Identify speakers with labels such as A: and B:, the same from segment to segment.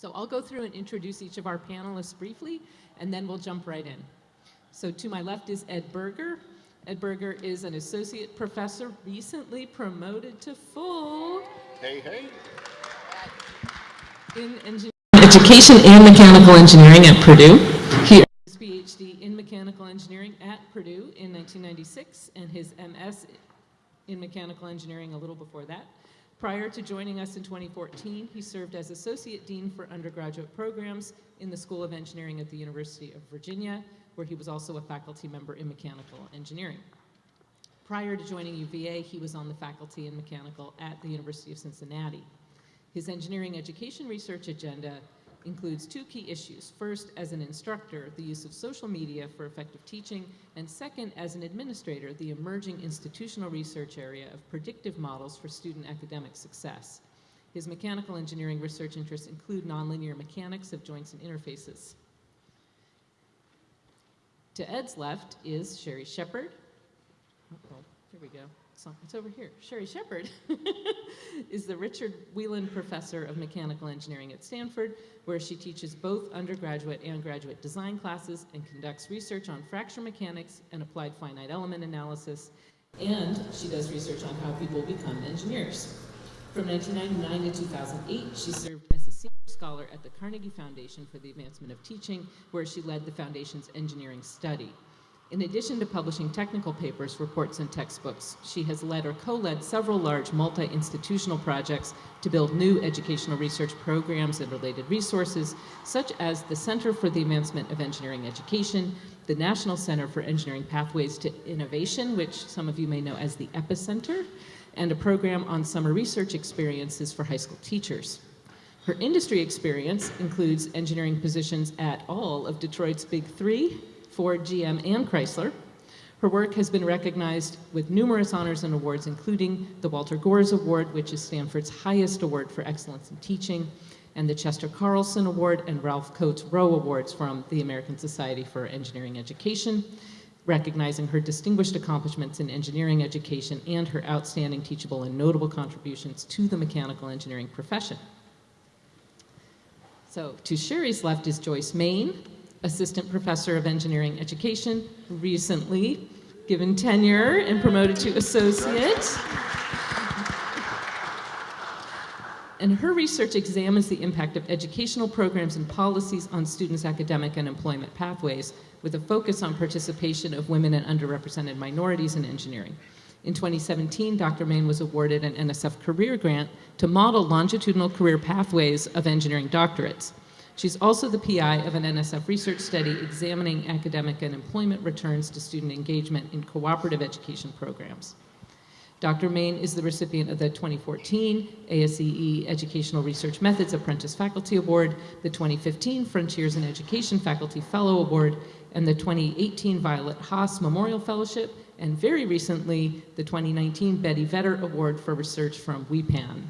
A: So I'll go through and introduce each of our panelists briefly, and then we'll jump right in. So to my left is Ed Berger. Ed Berger is an associate professor recently promoted to full
B: Hey, hey.
A: in engineering, education and mechanical engineering at Purdue. He earned his PhD in mechanical engineering at Purdue in 1996 and his MS in mechanical engineering a little before that. Prior to joining us in 2014, he served as Associate Dean for Undergraduate Programs in the School of Engineering at the University of Virginia, where he was also a faculty member in mechanical engineering. Prior to joining UVA, he was on the faculty in mechanical at the University of Cincinnati. His engineering education research agenda includes two key issues. First, as an instructor, the use of social media for effective teaching, and second, as an administrator, the emerging institutional research area of predictive models for student academic success. His mechanical engineering research interests include nonlinear mechanics of joints and interfaces. To Ed's left is Sheri Sheppard. Uh-oh, here we go. It's, it's over here. Sheri Sheppard is the Richard Weiland Professor of Mechanical Engineering at Stanford, where she teaches both undergraduate and graduate design classes and conducts research on fracture mechanics and applied finite element analysis. And she does research on how people become engineers. From 1999 to 2008, she served as a senior scholar at the Carnegie Foundation for the Advancement of Teaching, where she led the foundation's engineering study. In addition to publishing technical papers, reports, and textbooks, she has led or co-led several large multi-institutional projects to build new educational research programs and related resources, such as the Center for the Advancement of Engineering Education, the National Center for Engineering Pathways to Innovation, which some of you may know as the EPICenter, and a program on summer research experiences for high school teachers. Her industry experience includes engineering positions at all of Detroit's Big Three, Ford, GM, and Chrysler. Her work has been recognized with numerous honors and awards, including the Walter Gores Award, which is Stanford's highest award for excellence in teaching, and the Chester Carlson Award and Ralph Coats Roe Awards from the American Society for Engineering Education, recognizing her distinguished accomplishments in engineering education and her outstanding teachable and notable contributions to the mechanical engineering profession. So to Sheri's left is Joyce Main, Assistant Professor of Engineering Education, recently given tenure and promoted to Associate. And her research examines the impact of educational programs and policies on students' academic and employment pathways with a focus on participation of women and underrepresented minorities in engineering. In 2017, Dr. Main was awarded an NSF career grant to model longitudinal career pathways of engineering doctorates. She's also the PI of an NSF research study examining academic and employment returns to student engagement in cooperative education programs. Dr. Main is the recipient of the 2014 ASEE Educational Research Methods Apprentice Faculty Award, the 2015 Frontiers in Education Faculty Fellow Award, and the 2018 Violet Haas Memorial Fellowship, and very recently, the 2019 Betty Vetter Award for Research from WEPAN.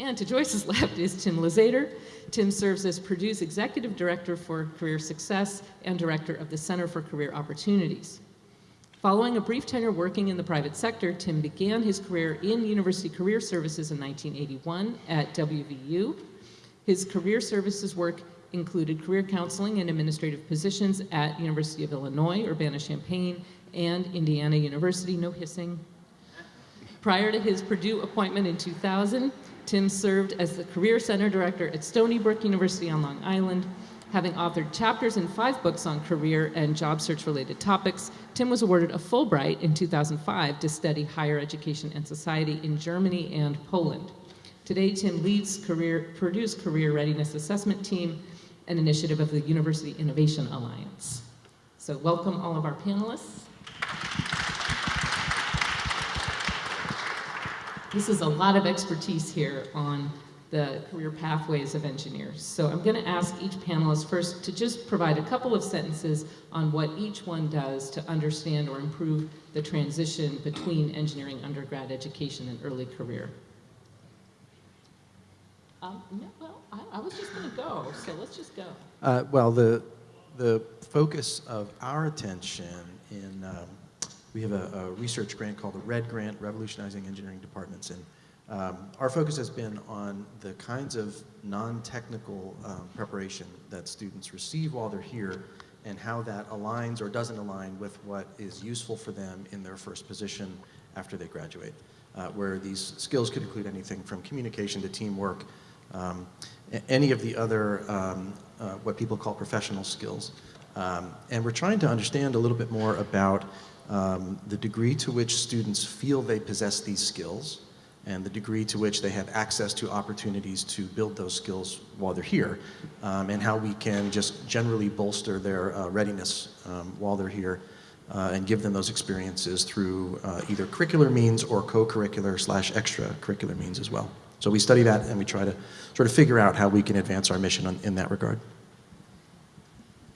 A: And to Joyce's left is Tim Luzader. Tim serves as Purdue's Executive Director for Career Success and Director of the Center for Career Opportunities. Following a brief tenure working in the private sector, Tim began his career in University Career Services in 1981 at WVU. His career services work included career counseling and administrative positions at University of Illinois, Urbana-Champaign, and Indiana University, no hissing. Prior to his Purdue appointment in 2000, Tim served as the Career Center Director at Stony Brook University on Long Island. Having authored chapters in five books on career and job search related topics, Tim was awarded a Fulbright in 2005 to study higher education and society in Germany and Poland. Today, Tim leads career, Purdue's Career Readiness Assessment Team, an initiative of the University Innovation Alliance. So welcome all of our panelists. This is a lot of expertise here on the career pathways of engineers. So I'm going to ask each panelist first to just provide a couple of sentences on what each one does to understand or improve the transition between engineering undergrad education and early career. Um, no, well, I, I, was just going to go, so let's just go.
C: Uh, well, the, the focus of our attention in um, we have a, a, research grant called the RED Grant, Revolutionizing Engineering Departments And Um, Our focus has been on the kinds of non-technical um, preparation that students receive while they're here and how that aligns or doesn't align with what is useful for them in their first position after they graduate, uh, where these skills could include anything from communication to teamwork, um, any of the other, um, uh, what people call professional skills. Um, and we're trying to understand a little bit more about um, the degree to which students feel they possess these skills and the degree to which they have access to opportunities to build those skills while they're here, um, and how we can just generally bolster their uh, readiness um, while they're here uh, and give them those experiences through uh, either curricular means or co-curricular slash extracurricular means as well. So we study that and we try to sort of figure out how we can advance our mission on, in that regard.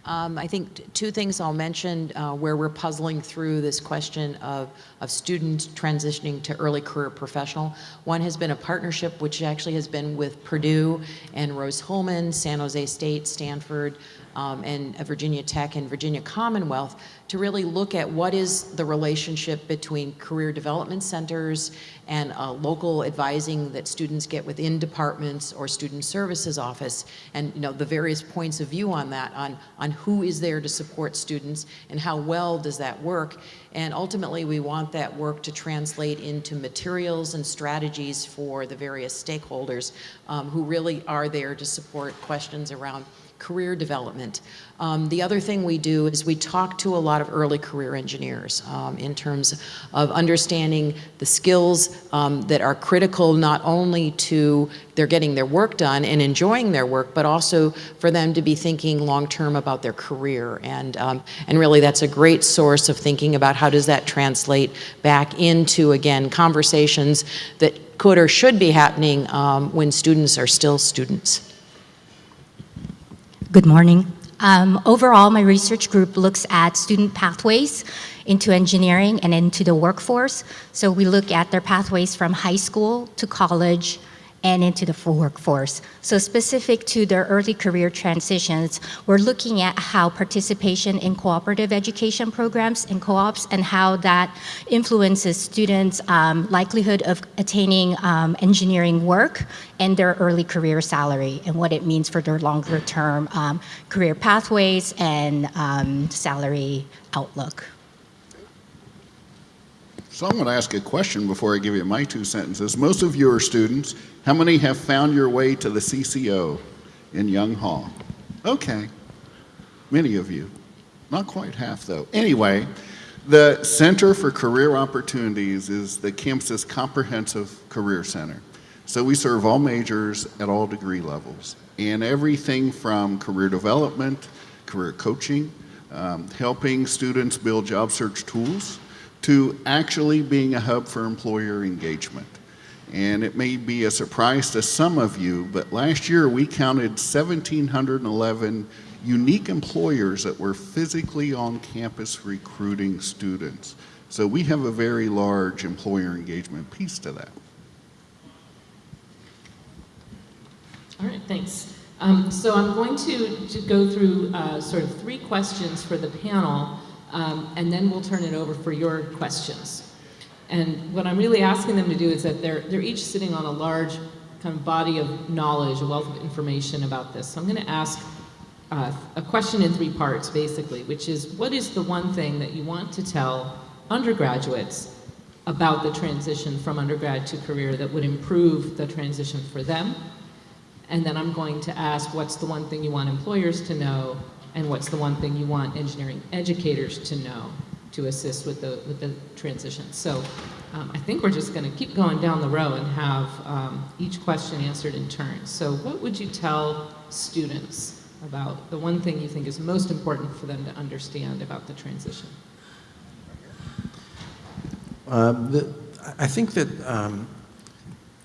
B: Um, I think two things I'll mention uh, where we're puzzling through this question of, of students transitioning to early career professional. One has been a partnership which actually has been with Purdue and Rose-Hulman, San Jose State, Stanford, um, and Virginia Tech and Virginia Commonwealth to really look at what is the relationship between career development centers and uh, local advising that students get within departments or student services office. And you know the various points of view on that on on who is there to support students and how well does that work. And ultimately we want that work to translate into materials and strategies for the various stakeholders um, who really are there to support questions around career development. Um, the other thing we do is we talk to a lot of early career engineers um, in terms of understanding the skills um, that are critical not only to they're getting their work done and enjoying their work, but also for them to be thinking long term about their career. And, um, and really that's a great source of thinking about how does that translate back into, again, conversations that could or should be happening um, when students are still students.
D: Good morning. Um, overall, my research group looks at student pathways into engineering and into the workforce. So we look at their pathways from high school to college and into the full workforce. So specific to their early career transitions, we're looking at how participation in cooperative education programs and co-ops and how that influences students' um, likelihood of attaining um, engineering work and their early career salary and what it means for their longer term um, career pathways and um, salary outlook.
E: So I'm going to ask a question before I give you my two sentences. Most of you are students. How many have found your way to the CCO in Young Hall? Okay, many of you. Not quite half, though. Anyway, the Center for Career Opportunities is the campus's comprehensive career center. So we serve all majors at all degree levels, and everything from career development, career coaching, um, helping students build job search tools, to actually being a hub for employer engagement. And it may be a surprise to some of you, but last year we counted 1,711 unique employers that were physically on campus recruiting students. So we have a very large employer engagement piece to that.
A: All right, thanks. Um, so I'm going to, to go through uh, sort of three questions for the panel, um, and then we'll turn it over for your questions. And what I'm really asking them to do is that they're, they're each sitting on a large kind of body of knowledge, a wealth of information about this. So I'm going to ask uh, a question in three parts, basically, which is what is the one thing that you want to tell undergraduates about the transition from undergrad to career that would improve the transition for them? And then I'm going to ask what's the one thing you want employers to know and what's the one thing you want engineering educators to know to assist with the, with the transition. So um, I think we're just going to keep going down the row and have um, each question answered in turn. So what would you tell students about the one thing you think is most important for them to understand about the transition?
C: Um, the, I think that um,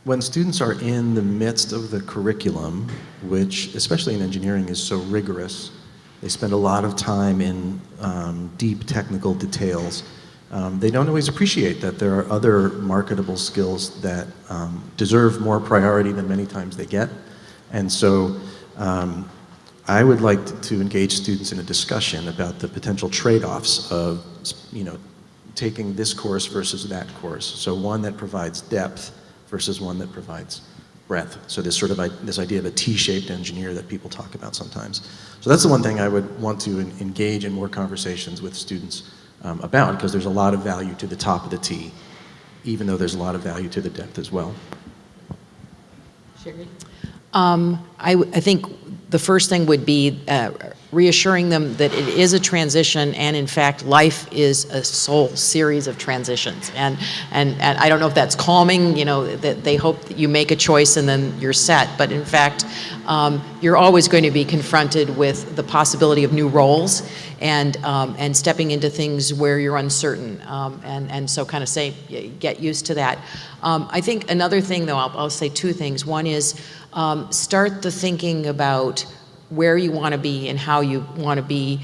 C: when students are in the midst of the curriculum, which especially in engineering is so rigorous, they spend a lot of time in um, deep technical details. Um, they don't always appreciate that there are other marketable skills that um, deserve more priority than many times they get. And so um, I would like to, to engage students in a discussion about the potential trade-offs of, you know, taking this course versus that course. So one that provides depth versus one that provides breadth. So this sort of i- this idea of a T-shaped engineer that people talk about sometimes. So that's the one thing I would want to en- engage in more conversations with students um, about because there's a lot of value to the top of the T, even though there's a lot of value to the depth as well.
A: Sheri?
B: Um, I, w- I think the first thing would be uh, reassuring them that it is a transition, and in fact, life is a sole series of transitions. And, and, and I don't know if that's calming, you know, that they hope that you make a choice and then you're set, but in fact, um, you're always going to be confronted with the possibility of new roles and, um, and stepping into things where you're uncertain. Um, and, and so kind of say, get used to that. Um, I think another thing, though, I'll, I'll say two things. One is um, start the thinking about where you want to be and how you want to be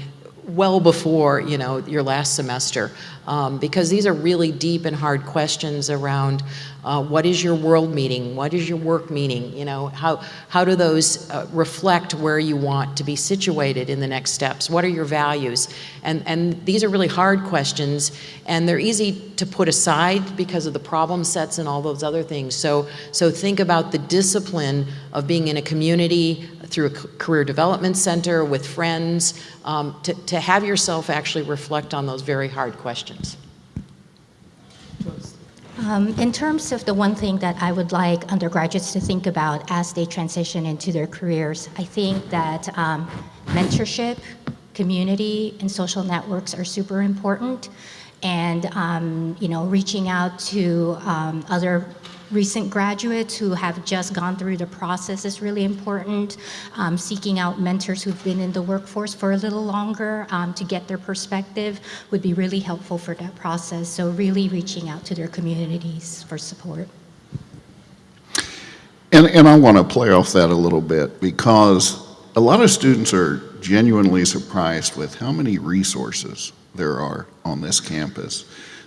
B: well before you know your last semester um, because these are really deep and hard questions around uh, what is your world meaning? What is your work meaning? You know how how do those uh, reflect where you want to be situated in the next steps? What are your values? And and these are really hard questions and they're easy to put aside because of the problem sets and all those other things. So so think about the discipline of being in a community through a career development center with friends um, to, to have yourself actually reflect on those very hard questions
A: Joyce?
D: Um, in terms of the one thing that I would like undergraduates to think about as they transition into their careers, I think that um, mentorship, community, and social networks are super important. And um, you know, reaching out to um, other recent graduates who have just gone through the process is really important. Um, seeking out mentors who've been in the workforce for a little longer um, to get their perspective would be really helpful for that process. So really reaching out to their communities for support.
E: And, and I want to play off that a little bit because a lot of students are genuinely surprised with how many resources there are on this campus.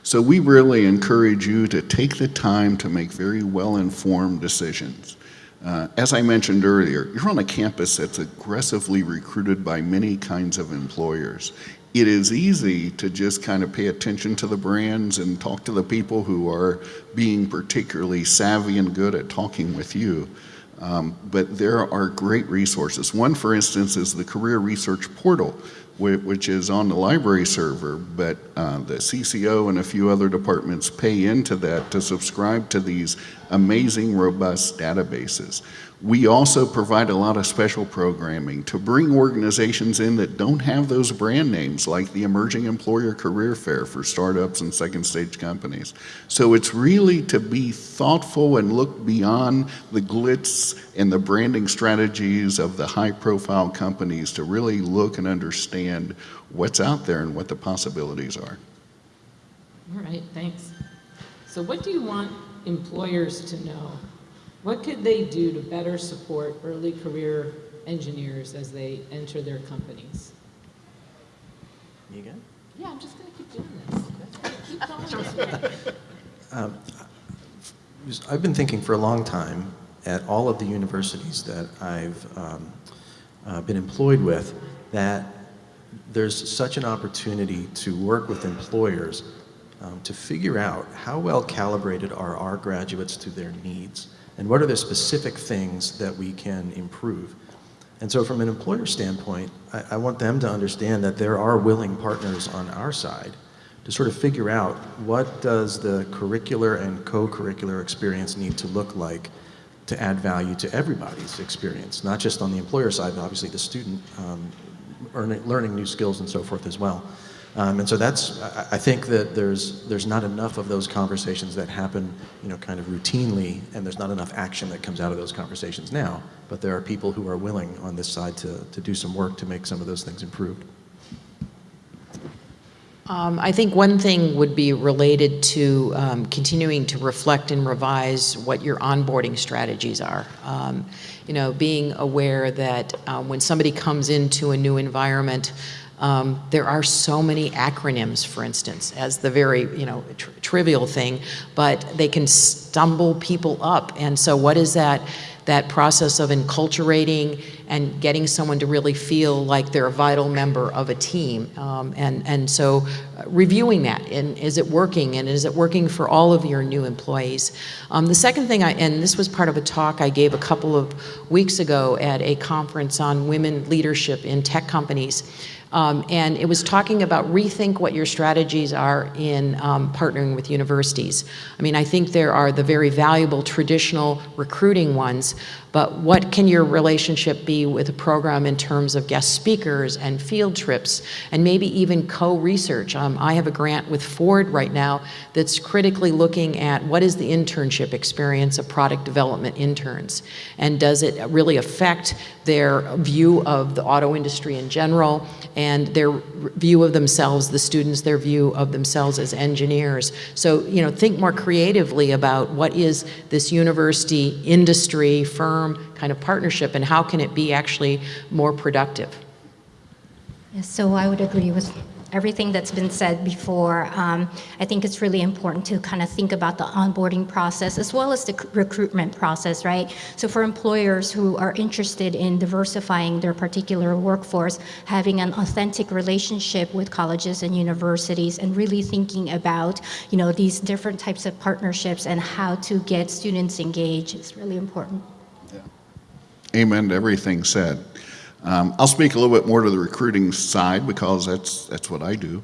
E: So we really encourage you to take the time to make very well-informed decisions. Uh, as I mentioned earlier, you're on a campus that's aggressively recruited by many kinds of employers. It is easy to just kind of pay attention to the brands and talk to the people who are being particularly savvy and good at talking with you. Um, but there are great resources. One, for instance, is the Career Research Portal, which is on the library server, but uh, the CCO and a few other departments pay into that to subscribe to these amazing, robust databases. We also provide a lot of special programming to bring organizations in that don't have those brand names, like the Emerging Employer Career Fair for startups and second stage companies. So it's really to be thoughtful and look beyond the glitz and the branding strategies of the high profile companies to really look and understand what's out there and what the possibilities are.
A: All right, thanks. So what do you want employers to know? What could they do to better support early career engineers as they enter their companies?
C: You good?
A: Yeah, I'm just gonna keep doing this. Keep going.
C: Um, I've been thinking for a long time at all of the universities that I've um, uh, been employed with that there's such an opportunity to work with employers um, to figure out how well calibrated are our graduates to their needs and what are the specific things that we can improve. And so from an employer standpoint, I, I want them to understand that there are willing partners on our side to sort of figure out what does the curricular and co-curricular experience need to look like to add value to everybody's experience, not just on the employer side, but obviously the student um, earning, learning new skills and so forth as well. Um, and so that's, I, think that there's, there's not enough of those conversations that happen, you know, kind of routinely, and there's not enough action that comes out of those conversations now. But there are people who are willing on this side to, to do some work to make some of those things improved.
B: Um, I think one thing would be related to um, continuing to reflect and revise what your onboarding strategies are. Um, you know, being aware that um, when somebody comes into a new environment, um, there are so many acronyms, for instance, as the very you know tr- trivial thing, but they can stumble people up. And so, what is that? That process of enculturating and getting someone to really feel like they're a vital member of a team. Um, and, and so uh, reviewing that, and is it working, and is it working for all of your new employees? Um, the second thing, I, and this was part of a talk I gave a couple of weeks ago at a conference on women leadership in tech companies, um, and it was talking about rethink what your strategies are in um, partnering with universities. I mean, I think there are the very valuable traditional recruiting ones, but what can your relationship be with a program in terms of guest speakers and field trips and maybe even co-research? Um, I have a grant with Ford right now that's critically looking at what is the internship experience of product development interns and does it really affect their view of the auto industry in general and their view of themselves, the students, their view of themselves as engineers. So, you know, think more creatively about what is this university, industry, firm kind of partnership and how can it be actually more productive?
D: Yes, so I would agree with everything that's been said before. Um, I think it's really important to kind of think about the onboarding process as well as the recruitment process, right? So for employers who are interested in diversifying their particular workforce, having an authentic relationship with colleges and universities and really thinking about, you know, these different types of partnerships and how to get students engaged is really important. Yeah.
E: Amen to everything said. Um, I'll speak a little bit more to the recruiting side because that's, that's what I do.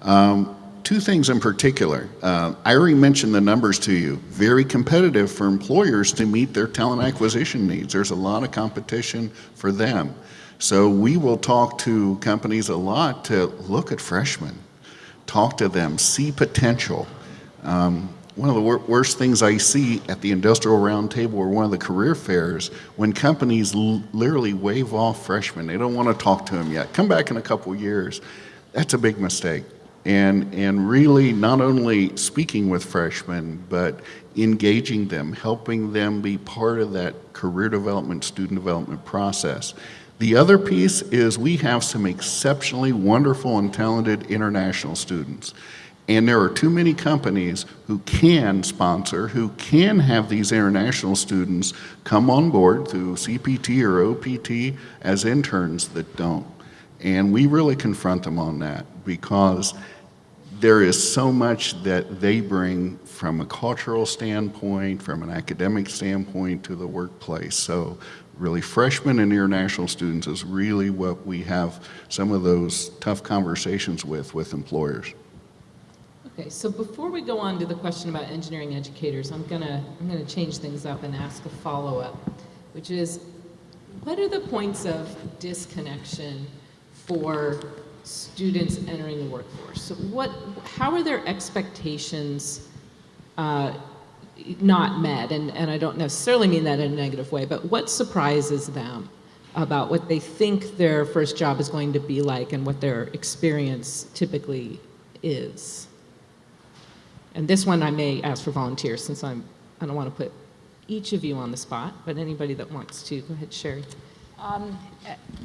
E: Um, two things in particular. Uh, I already mentioned the numbers to you. Very competitive for employers to meet their talent acquisition needs. There's a lot of competition for them. So we will talk to companies a lot to look at freshmen, talk to them, see potential. Um, one of the wor- worst things I see at the industrial roundtable or one of the career fairs when companies literally wave off freshmen. They don't want to talk to them yet. Come back in a couple years. That's a big mistake. And, and really not only speaking with freshmen, but engaging them, helping them be part of that career development, student development process. The other piece is we have some exceptionally wonderful and talented international students. And there are too many companies who can sponsor, who can have these international students come on board through CPT or OPT as interns that don't. And we really confront them on that because there is so much that they bring from a cultural standpoint, from an academic standpoint to the workplace. So really freshmen and international students is really what we have some of those tough conversations with with employers.
A: Okay, so before we go on to the question about engineering educators, I'm gonna, I'm gonna change things up and ask a follow-up, which is, what are the points of disconnection for students entering the workforce? So what, how are their expectations uh, not met? And, and I don't necessarily mean that in a negative way, but what surprises them about what they think their first job is going to be like and what their experience typically is? And this one I may ask for volunteers since I'm, I don't want to put each of you on the spot, but anybody that wants to, go ahead, Sheri.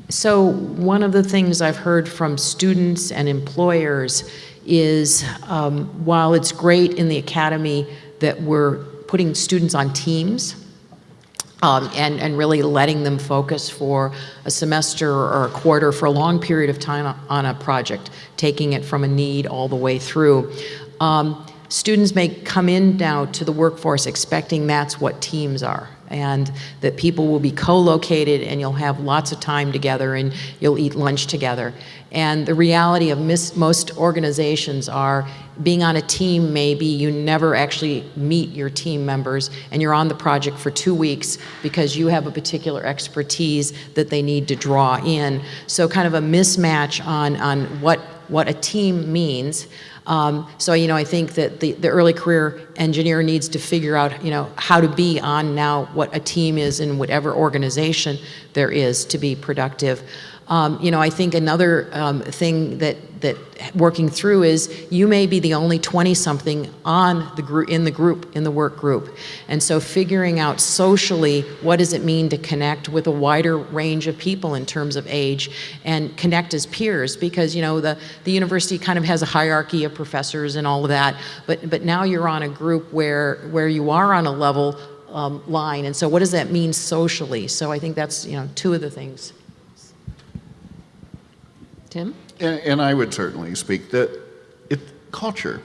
B: So one of the things I've heard from students and employers is um, while it's great in the academy that we're putting students on teams um, and, and really letting them focus for a semester or a quarter for a long period of time on a project, taking it from a need all the way through. Um, students may come in now to the workforce expecting that's what teams are and that people will be co-located and you'll have lots of time together and you'll eat lunch together. And the reality of most organizations are being on a team maybe you never actually meet your team members and you're on the project for two weeks because you have a particular expertise that they need to draw in. So kind of a mismatch on, on what, what a team means. Um, so, you know, I think that the, the early career engineer needs to figure out, you know, how to be on now what a team is in whatever organization there is to be productive. Um, you know, I think another um, thing that that working through is you may be the only 20 something on the group in the group in the work group and so figuring out socially what does it mean to connect with a wider range of people in terms of age and connect as peers because you know the the university kind of has a hierarchy of professors and all of that but but now you're on a group where where you are on a level um, line. And so what does that mean socially? So I think that's, you know, two of the things.
A: Tim?
E: And, and I would certainly speak that it, culture,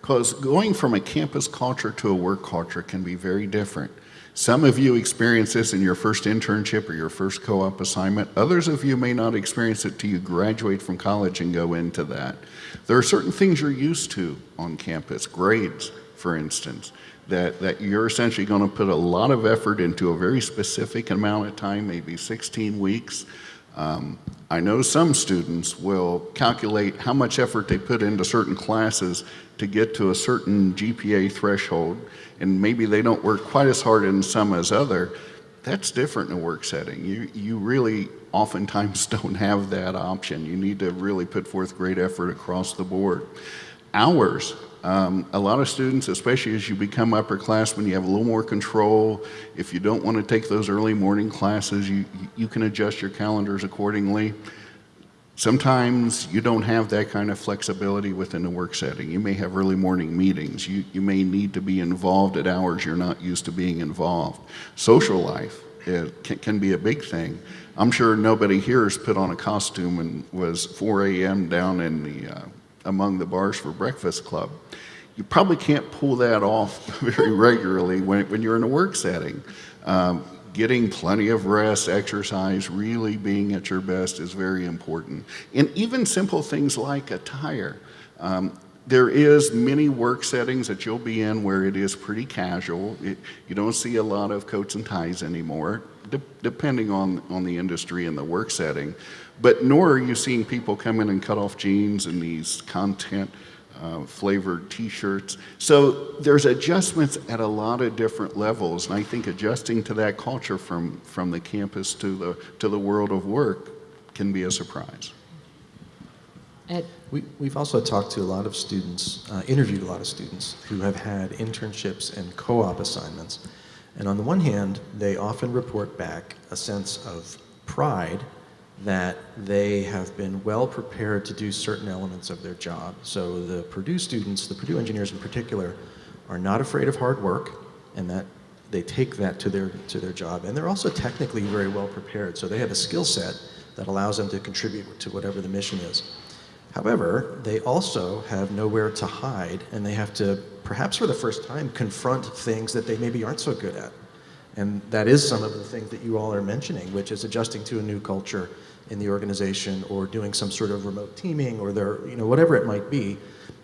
E: because going from a campus culture to a work culture can be very different. Some of you experience this in your first internship or your first co-op assignment. Others of you may not experience it till you graduate from college and go into that. There are certain things you're used to on campus, grades, for instance, that, that you're essentially going to put a lot of effort into a very specific amount of time, maybe 16 weeks. Um, I know some students will calculate how much effort they put into certain classes to get to a certain GPA threshold, and maybe they don't work quite as hard in some as other. That's different in a work setting. You, you really oftentimes don't have that option. You need to really put forth great effort across the board. Hours, um, a lot of students, especially as you become upperclassmen, you have a little more control. If you don't want to take those early morning classes, you, you can adjust your calendars accordingly. Sometimes you don't have that kind of flexibility within the work setting. You may have early morning meetings. You, you may need to be involved at hours you're not used to being involved. Social life can, can be a big thing. I'm sure nobody here has put on a costume and was 4 a.m. down in the uh, among the bars for breakfast club. You probably can't pull that off very regularly when, when you're in a work setting. Um, getting plenty of rest, exercise, really being at your best is very important. And even simple things like attire. Um, there is many work settings that you'll be in where it is pretty casual. It, you don't see a lot of coats and ties anymore, de depending on, on the industry and the work setting. But nor are you seeing people come in and cut off jeans and these content uh, flavored t-shirts. So there's adjustments at a lot of different levels. And I think adjusting to that culture from, from the campus to the, to the world of work can be a surprise.
A: Ed?
C: We, we've also talked to a lot of students, uh, interviewed a lot of students who have had internships and co-op assignments. And on the one hand, they often report back a sense of pride that they have been well prepared to do certain elements of their job. So the Purdue students, the Purdue engineers in particular, are not afraid of hard work and that they take that to their, to their job. And they're also technically very well prepared. So they have a skill set that allows them to contribute to whatever the mission is. However, they also have nowhere to hide and they have to, perhaps for the first time, confront things that they maybe aren't so good at. And that is some of the things that you all are mentioning, which is adjusting to a new culture in the organization or doing some sort of remote teaming or there, you know, whatever it might be.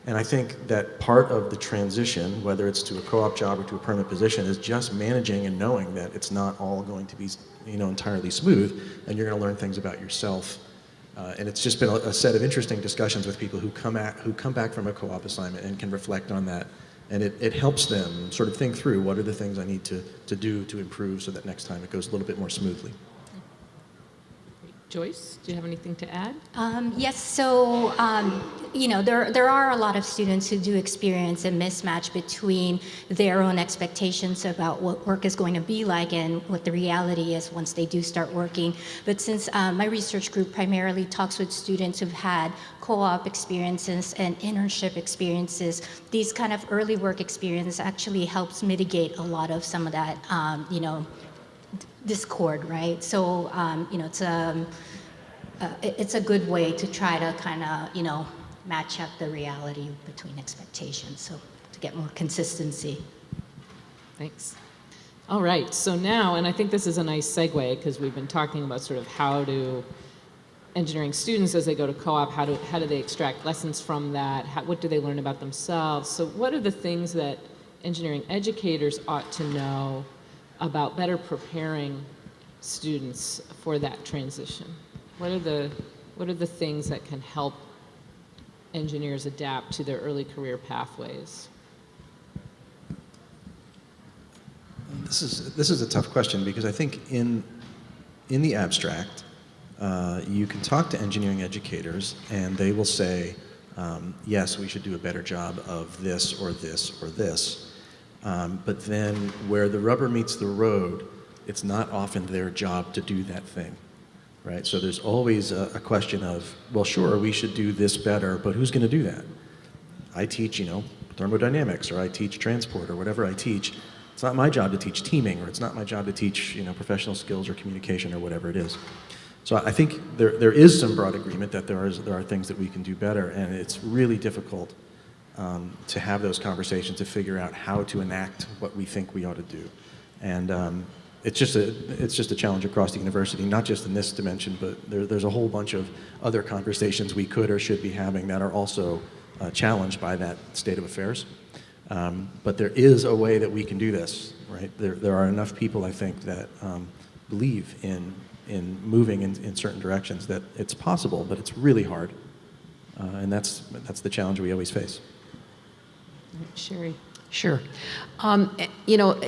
C: And I think that part of the transition, whether it's to a co-op job or to a permanent position, is just managing and knowing that it's not all going to be, you know, entirely smooth, and you're going to learn things about yourself. Uh, and it's just been a, a, set of interesting discussions with people who come at, who come back from a co-op assignment and can reflect on that. And it, it helps them sort of think through what are the things I need to, to do to improve so that next time it goes a little bit more smoothly.
A: Joyce, do you have anything to add?
D: Um, yes, so, um, you know, there, there are a lot of students who do experience a mismatch between their own expectations about what work is going to be like and what the reality is once they do start working. But since um, my research group primarily talks with students who've had co-op experiences and internship experiences, these kind of early work experience actually helps mitigate a lot of some of that, um, you know, discord, right? So, um, you know, it's a, um, uh, it's a good way to try to kind of, you know, match up the reality between expectations, so to get more consistency.
A: Thanks. All right, so now, and I think this is a nice segue because we've been talking about sort of how do engineering students as they go to co-op, how do, how do they extract lessons from that? How, what do they learn about themselves? So what are the things that engineering educators ought to know about better preparing students for that transition? What are the, what are the things that can help engineers adapt to their early career pathways?
C: This is, this is a tough question because I think in, in the abstract, uh, you can talk to engineering educators and they will say, um, yes, we should do a better job of this or this or this. Um, but then where the rubber meets the road, it's not often their job to do that thing, right? So there's always a, a question of, well, sure, we should do this better, but who's going to do that? I teach, you know, thermodynamics, or I teach transport, or whatever I teach. It's not my job to teach teaming, or it's not my job to teach, you know, professional skills or communication or whatever it is. So I think there, there is some broad agreement that there, is, there are things that we can do better, and it's really difficult um, to have those conversations to figure out how to enact what we think we ought to do. And um, it's, just a, it's just a challenge across the university, not just in this dimension, but there, there's a whole bunch of other conversations we could or should be having that are also uh, challenged by that state of affairs. Um, but there is a way that we can do this, right? There, there are enough people, I think, that um, believe in, in moving in, in certain directions that it's possible, but it's really hard. Uh, and that's, that's the challenge we always face.
A: Sheri.
B: Sure. Um, you know,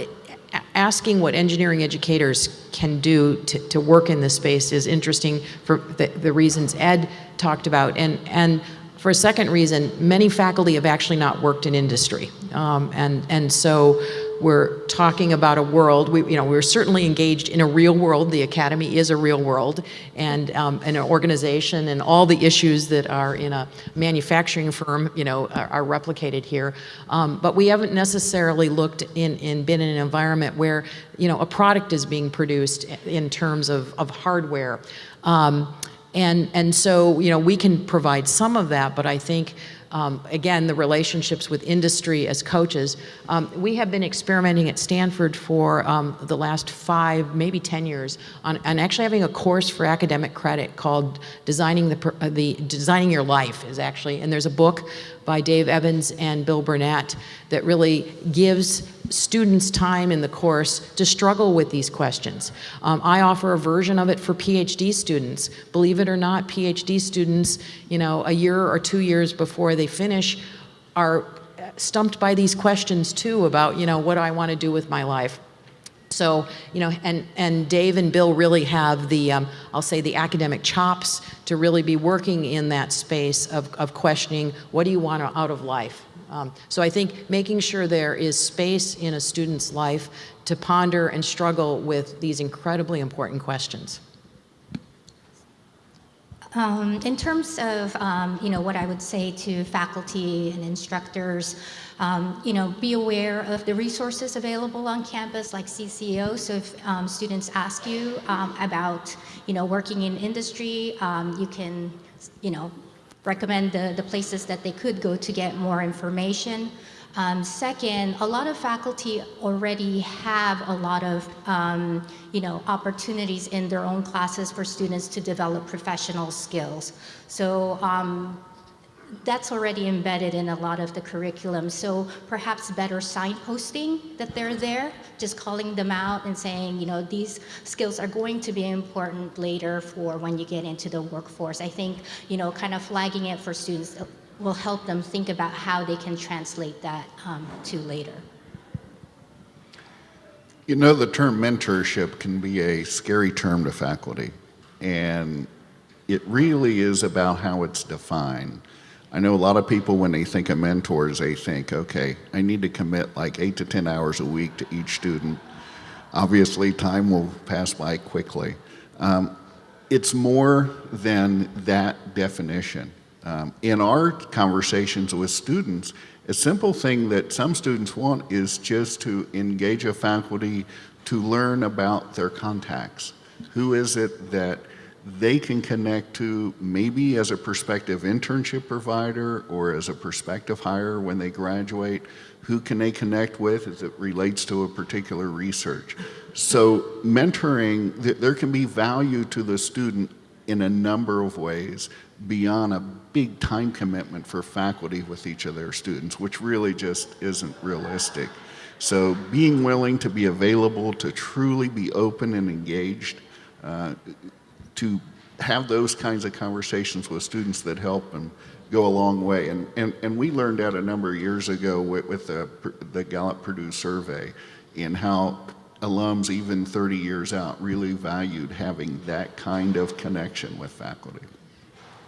B: asking what engineering educators can do to, to work in this space is interesting for the, the reasons Ed talked about. And, and for a second reason, many faculty have actually not worked in industry. Um, and, and so we're talking about a world, we, you know, we're certainly engaged in a real world. The academy is a real world and um, an organization and all the issues that are in a manufacturing firm, you know, are, are replicated here. Um, but we haven't necessarily looked in, in, been in an environment where, you know, a product is being produced in terms of, of hardware. Um, and, and so, you know, we can provide some of that, but I think um, again, the relationships with industry as coaches. Um, we have been experimenting at Stanford for um, the last five, maybe 10 years on, on, actually having a course for academic credit called Designing, the, uh, the, Designing Your Life is actually, and there's a book by Dave Evans and Bill Burnett that really gives students time in the course to struggle with these questions. Um, I offer a version of it for PhD students. Believe it or not, PhD students, you know, a year or two years before they finish are stumped by these questions too about, you know, what do I want to do with my life? So, you know, and, and Dave and Bill really have the, um, I'll say the academic chops to really be working in that space of, of questioning what do you want out of life? Um, so I think making sure there is space in a student's life to ponder and struggle with these incredibly important questions.
D: Um, in terms of, um, you know, what I would say to faculty and instructors, um, you know, be aware of the resources available on campus like CCO. So if um, students ask you um, about, you know, working in industry, um, you can, you know, recommend the, the places that they could go to get more information. Um, second, a lot of faculty already have a lot of, um, you know, opportunities in their own classes for students to develop professional skills. So um, that's already embedded in a lot of the curriculum. So perhaps better signposting that they're there, just calling them out and saying, you know, these skills are going to be important later for when you get into the workforce. I think, you know, kind of flagging it for students will help them think about how they can translate that um, to later.
E: You know, the term mentorship can be a scary term to faculty, and it really is about how it's defined. I know a lot of people, when they think of mentors, they think, okay, I need to commit like eight to 10 hours a week to each student. Obviously, time will pass by quickly. Um, it's more than that definition. Um, in our conversations with students, a simple thing that some students want is just to engage a faculty to learn about their contacts. Who is it that they can connect to maybe as a prospective internship provider or as a prospective hire when they graduate? Who can they connect with as it relates to a particular research? So mentoring, there can be value to the student in a number of ways beyond a big time commitment for faculty with each of their students, which really just isn't realistic. So being willing to be available, to truly be open and engaged, uh, to have those kinds of conversations with students that help them go a long way. And, and, and we learned that a number of years ago with, with the, the Gallup Purdue survey in how alums, even 30 years out, really valued having that kind of connection with faculty.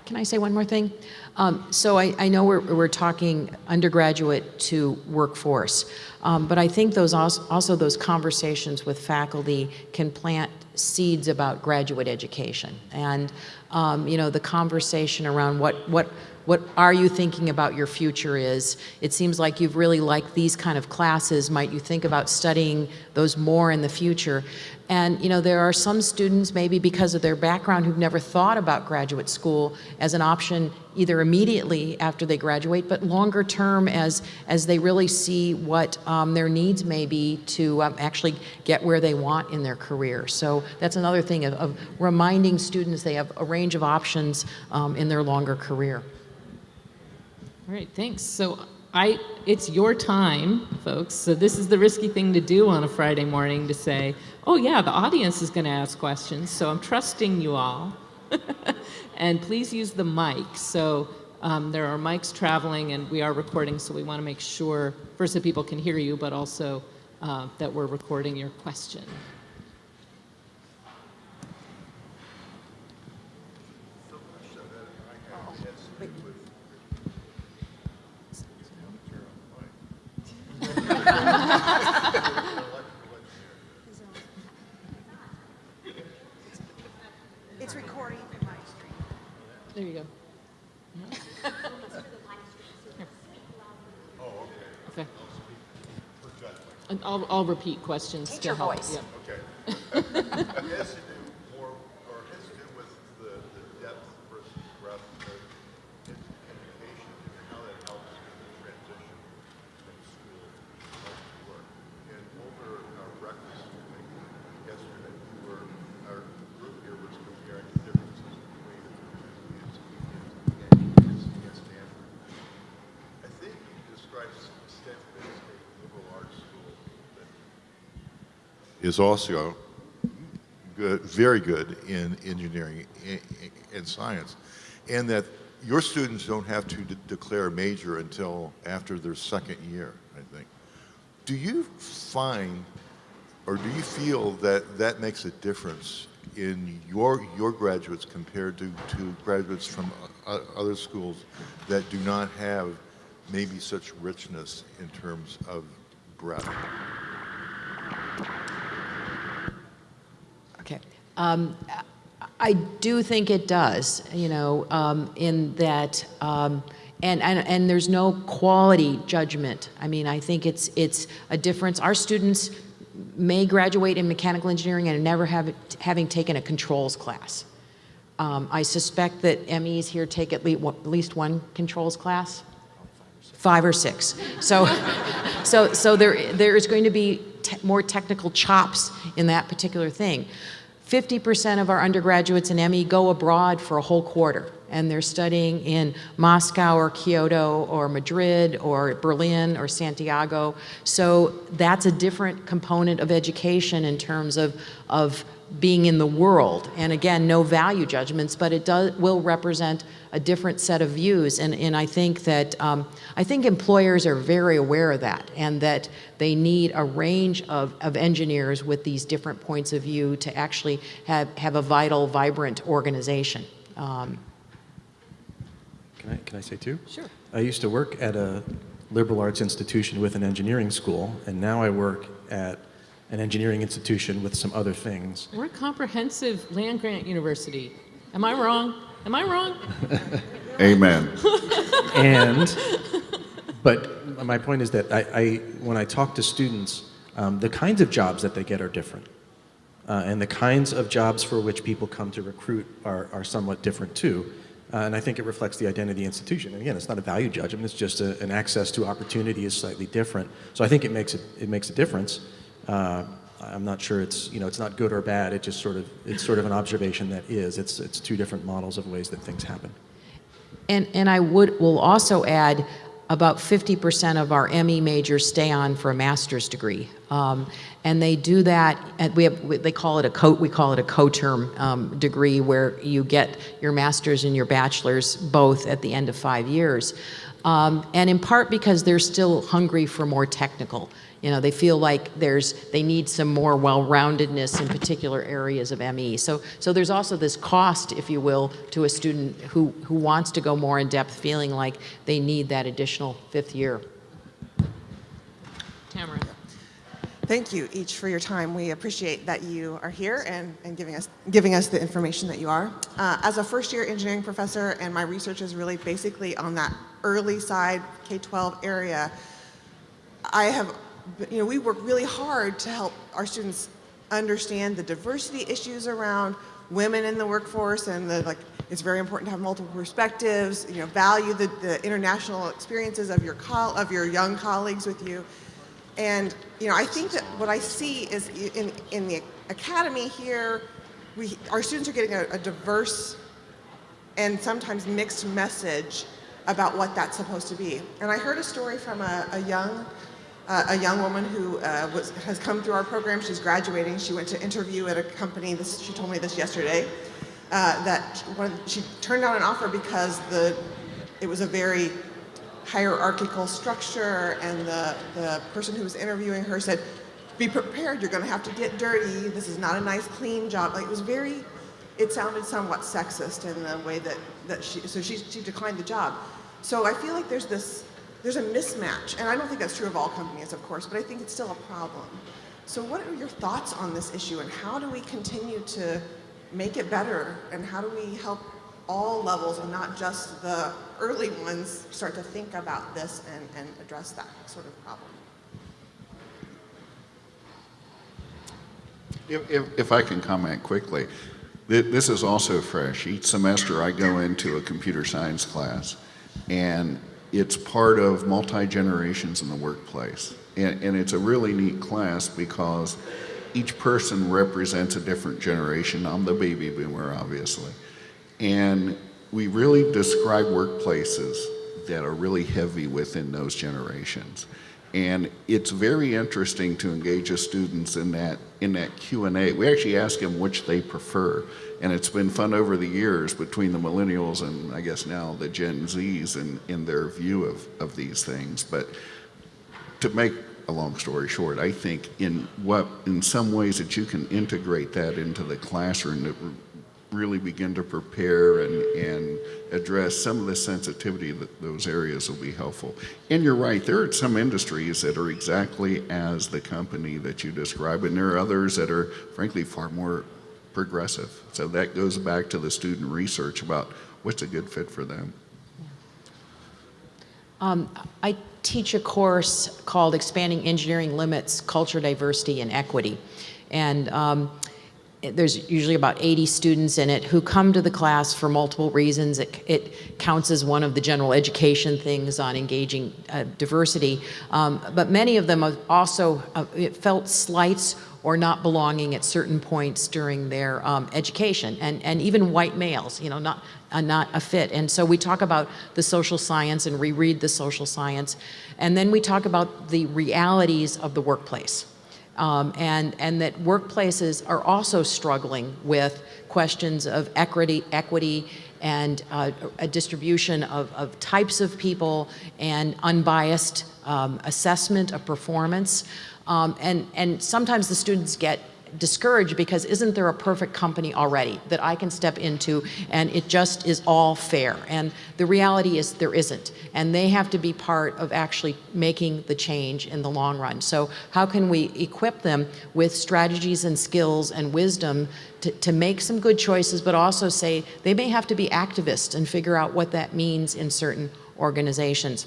B: Can I say one more thing? Um, so I, I, know we're, we're talking undergraduate to workforce, um, but I think those also, also, those conversations with faculty can plant seeds about graduate education. And um, you know the conversation around what what what are you thinking about your future is. It seems like you've really liked these kind of classes. Might you think about studying those more in the future? And you know, there are some students, maybe because of their background, who've never thought about graduate school as an option either immediately after they graduate, but longer term as, as they really see what um, their needs may be to um, actually get where they want in their career. So that's another thing of, of reminding students they have a range of options um, in their longer career.
A: All right, thanks. So I, it's your time, folks. So this is the risky thing to do on a Friday morning to say, oh yeah, the audience is going to ask questions. So I'm trusting you all. and please use the mic. So um, there are mics traveling and we are recording, so we want to make sure, first that people can hear you, but also uh, that we're recording your question.
F: It's recording.
A: There you go. Okay. And I'll, I'll repeat questions to
B: Teacher
A: help.
B: voice.
A: Yep.
G: It has to do more, or it has to do with the, the depth versus breadth of ed- education and how that helps in the transition from school to work. And over our breakfast yesterday, we were, our group here was comparing the differences between UC and UC Stanford. I think you described Stanford as a liberal arts school that is also good, very good in engineering and science, and that your students don't have to de- declare a major until after their second year, I think. Do you find, or do you feel that that makes a difference in your, your graduates compared to, to graduates from other schools that do not have maybe such richness in terms of breadth?
B: Okay. Um, I do think it does, you know, um, in that, um, and, and, and there's no quality judgment. I mean, I think it's, it's a difference. Our students may graduate in mechanical engineering and never have, having taken a controls class. Um, I suspect that MEs here take at least, one controls class five or six. So, so, so there, there is going to be te- more technical chops in that particular thing. 50% of our undergraduates in ME go abroad for a whole quarter, and they're studying in Moscow or Kyoto or Madrid or Berlin or Santiago. So that's a different component of education in terms of, of being in the world. And again, no value judgments, but it does, will represent a different set of views. And, and I think that, um, I think employers are very aware of that and that they need a range of, of engineers with these different points of view to actually have, have a vital, vibrant organization. Um,
C: Can I, can I say two?
A: Sure.
C: I used to work at a liberal arts institution with an engineering school, and now I work at an engineering institution with some other things.
A: We're a comprehensive land grant university. Am I wrong? Am I wrong?
E: Amen.
C: and but my point is that I, I when I talk to students, um, the kinds of jobs that they get are different, uh, and the kinds of jobs for which people come to recruit are, are somewhat different too. Uh, and I think it reflects the identity of the institution. And again, it's not a value judgment; it's just a, an access to opportunity is slightly different. So I think it makes it it makes a difference. Uh, I'm not sure it's you know it's not good or bad. It just sort of it's sort of an observation that is. It's it's two different models of ways that things happen.
B: And, and I would, will also add, about 50% of our ME majors stay on for a master's degree. Um, and they do that, and we have, they call it a co, we call it a co-term um, degree where you get your master's and your bachelor's both at the end of five years. Um, and in part because they're still hungry for more technical. You know, they feel like there's, they need some more well-roundedness in particular areas of ME. So, so there's also this cost, if you will, to a student who, who wants to go more in depth, feeling like they need that additional fifth year.
A: Tamara.
F: Thank you each for your time. We appreciate that you are here and, and giving, us, giving us the information that you are. Uh, as a first year engineering professor, and my research is really basically on that early side K-12 area, I have, you know, we work really hard to help our students understand the diversity issues around women in the workforce and the, like, it's very important to have multiple perspectives, you know, value the, the international experiences of your, of your young colleagues with you. And, you know, I think that what I see is in, in the academy here, we, our students are getting a, a diverse and sometimes mixed message about what that's supposed to be. And I heard a story from a, a young uh, a young woman who uh, was, has come through our program. She's graduating. She went to interview at a company. This, she told me this yesterday. Uh, that she turned down an offer because the it was a very hierarchical structure, and the the person who was interviewing her said, "Be prepared. You're going to have to get dirty. This is not a nice, clean job." Like it was very. It sounded somewhat sexist in the way that that she. So she she declined the job. So I feel like there's this there's a mismatch, and I don't think that's true of all companies, of course, but I think it's still a problem. So what are your thoughts on this issue, and how do we continue to make it better, and how do we help all levels and not just the early ones start to think about this and, and address that sort of problem?
E: If, if, if I can comment quickly, this is also fresh. Each semester I go into a computer science class, and it's part of multi-generations in the workplace. And, and it's a really neat class because each person represents a different generation. I'm the baby boomer, obviously. And we really describe workplaces that are really heavy within those generations. And it's very interesting to engage the students in that in that Q&A. We actually ask them which they prefer. And it's been fun over the years between the millennials and I guess now the Gen Zs in, in their view of, of these things. But to make a long story short, I think in what in some ways that you can integrate that into the classroom that really begin to prepare and, and address some of the sensitivity that those areas will be helpful. And you're right, there are some industries that are exactly as the company that you describe, and there are others that are frankly far more progressive. So that goes back to the student research about what's a good fit for them.
B: Um, I teach a course called Expanding Engineering Limits, Culture, Diversity, and Equity. And um, there's usually about 80 students in it who come to the class for multiple reasons. It, it counts as one of the general education things on engaging uh, diversity. Um, but many of them also uh, felt slights or not belonging at certain points during their um, education, and, and even white males, you know, not, uh, not a fit. And so we talk about the social science and reread the social science, and then we talk about the realities of the workplace. Um, and, and that workplaces are also struggling with questions of equity, equity and uh, a distribution of, of types of people and unbiased um, assessment of performance. Um, and, and sometimes the students get discouraged because isn't there a perfect company already that I can step into and it just is all fair? And the reality is there isn't. And they have to be part of actually making the change in the long run. So how can we equip them with strategies and skills and wisdom to, to make some good choices, but also say they may have to be activists and figure out what that means in certain organizations.